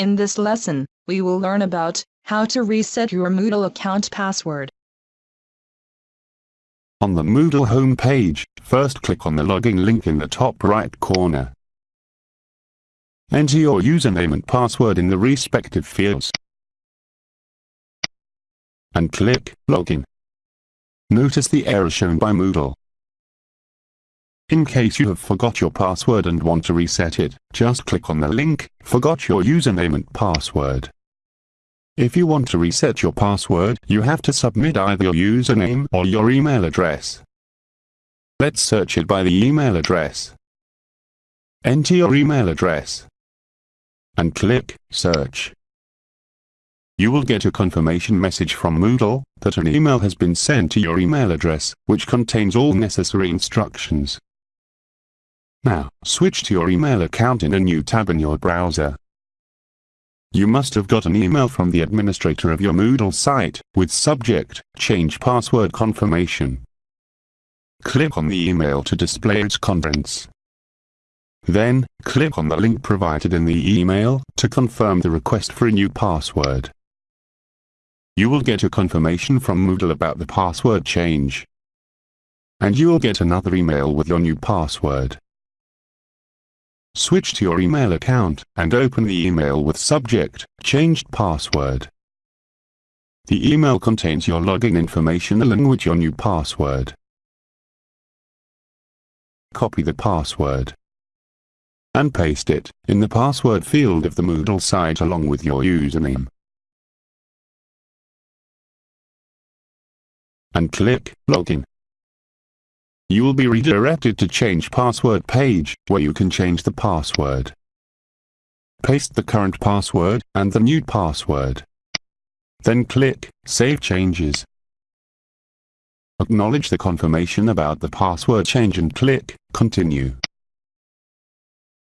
In this lesson, we will learn about how to reset your Moodle account password. On the Moodle homepage, first click on the login link in the top right corner. Enter your username and password in the respective fields. And click Login. Notice the error shown by Moodle. In case you have forgot your password and want to reset it, just click on the link, Forgot your username and password. If you want to reset your password, you have to submit either your username or your email address. Let's search it by the email address. Enter your email address. And click Search. You will get a confirmation message from Moodle that an email has been sent to your email address, which contains all necessary instructions. Now, switch to your email account in a new tab in your browser. You must have got an email from the administrator of your Moodle site, with subject, Change Password Confirmation. Click on the email to display its contents. Then, click on the link provided in the email, to confirm the request for a new password. You will get a confirmation from Moodle about the password change. And you will get another email with your new password. Switch to your email account, and open the email with subject, changed password. The email contains your login information along with your new password. Copy the password and paste it in the password field of the Moodle site along with your username. And click Login you will be redirected to change password page, where you can change the password. Paste the current password, and the new password. Then click, Save Changes. Acknowledge the confirmation about the password change and click, Continue.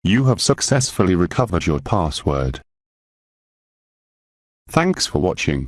You have successfully recovered your password. Thanks for watching.